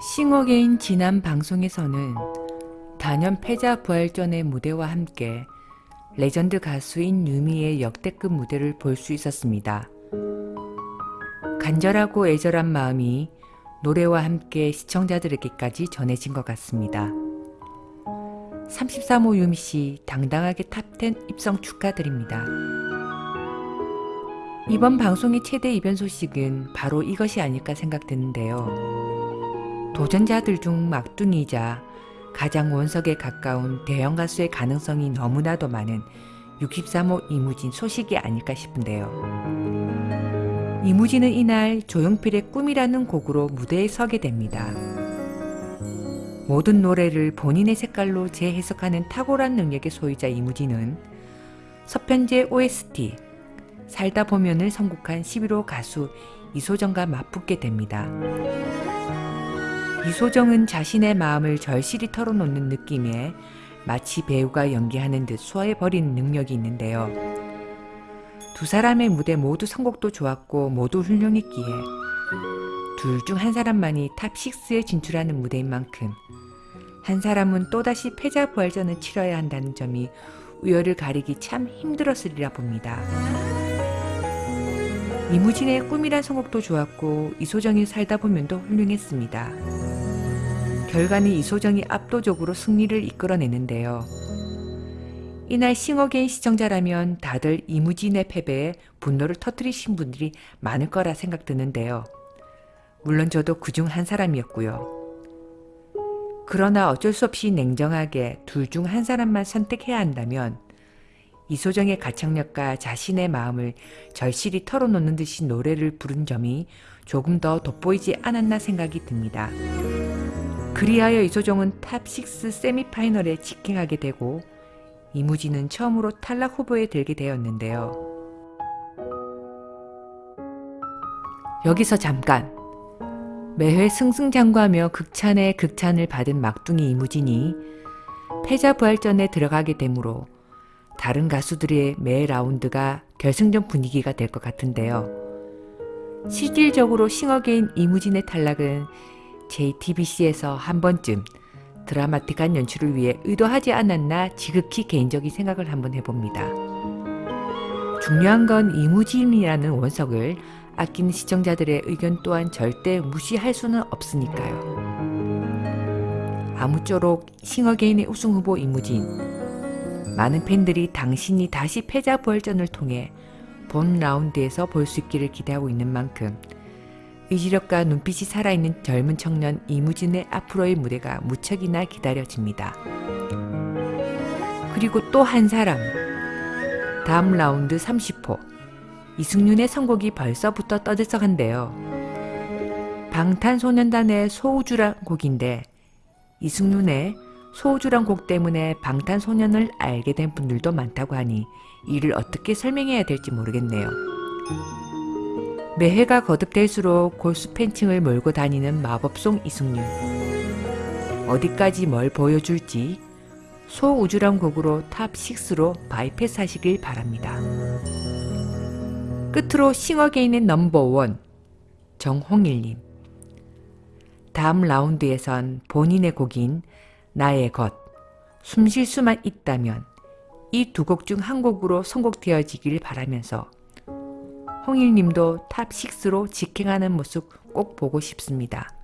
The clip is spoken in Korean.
싱어게인 지난 방송에서는 단연 패자 부활전의 무대와 함께 레전드 가수인 유미의 역대급 무대를 볼 수 있었습니다. 간절하고 애절한 마음이 노래와 함께 시청자들에게까지 전해진 것 같습니다. 33호 유미씨 당당하게 top 10 입성 축하드립니다. 이번 방송의 최대 이변 소식은 바로 이것이 아닐까 생각드는데요. 도전자들 중 막둥이자 가장 원석에 가까운 대형 가수의 가능성이 너무나도 많은 63호 이무진 소식이 아닐까 싶은데요. 이무진은 이날 조용필의 꿈이라는 곡으로 무대에 서게 됩니다. 모든 노래를 본인의 색깔로 재해석하는 탁월한 능력의 소유자 이무진은 서편제 OST 살다 보면을 선곡한 11호 가수 이소정과 맞붙게 됩니다. 이소정은 자신의 마음을 절실히 털어놓는 느낌에 마치 배우가 연기하는 듯 소화해버리는 능력이 있는데요. 두 사람의 무대 모두 선곡도 좋았고 모두 훌륭했기에 둘 중 한 사람만이 top 6에 진출하는 무대인 만큼 한 사람은 또다시 패자 부활전을 치러야 한다는 점이 우열을 가리기 참 힘들었으리라 봅니다. 이무진의 꿈이란 선곡도 좋았고 이소정이 살다 보면도 훌륭했습니다. 결과는 이소정이 압도적으로 승리를 이끌어내는데요. 이날 싱어게인 시청자라면 다들 이무진의 패배에 분노를 터뜨리신 분들이 많을 거라 생각드는데요. 물론 저도 그 중 한 사람이었고요. 그러나 어쩔 수 없이 냉정하게 둘 중 한 사람만 선택해야 한다면 이소정의 가창력과 자신의 마음을 절실히 털어놓는 듯이 노래를 부른 점이 조금 더 돋보이지 않았나 생각이 듭니다. 그리하여 이소정은 top 6 세미파이널에 직행하게 되고 이무진은 처음으로 탈락 후보에 들게 되었는데요. 여기서 잠깐! 매회 승승장구하며 극찬에 극찬을 받은 막둥이 이무진이 패자 부활전에 들어가게 되므로 다른 가수들의 매 라운드가 결승전 분위기가 될 것 같은데요. 실질적으로 싱어게인 이무진의 탈락은 JTBC에서 한 번쯤 드라마틱한 연출을 위해 의도하지 않았나 지극히 개인적인 생각을 한번 해봅니다. 중요한 건 이무진이라는 원석을 아끼는 시청자들의 의견 또한 절대 무시할 수는 없으니까요. 아무쪼록 싱어게인의 우승 후보 이무진 많은 팬들이 당신이 다시 패자 부활전을 통해 본 라운드에서 볼 수 있기를 기대하고 있는 만큼 의지력과 눈빛이 살아있는 젊은 청년 이무진의 앞으로의 무대가 무척이나 기다려집니다. 그리고 또 한 사람 다음 라운드 30호 이승윤의 선곡이 벌써부터 떠들썩한데요. 방탄소년단의 소우주란 곡인데 이승윤의 소우주란 곡 때문에 방탄소년을 알게 된 분들도 많다고 하니 이를 어떻게 설명해야 될지 모르겠네요. 매해가 거듭될수록 골수 팬층을 몰고 다니는 마법송 이승윤. 어디까지 뭘 보여줄지 소우주란 곡으로 top 6로 바이패스 하시길 바랍니다. 끝으로 싱어게인의 넘버원 정홍일님 다음 라운드에선 본인의 곡인 나의 것, 숨쉴 수만 있다면 이 두 곡 중 한 곡으로 선곡되어지길 바라면서 홍일님도 top 6로 직행하는 모습 꼭 보고 싶습니다.